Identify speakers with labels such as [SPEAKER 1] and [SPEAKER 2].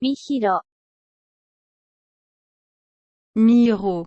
[SPEAKER 1] Mihiro.
[SPEAKER 2] Miro.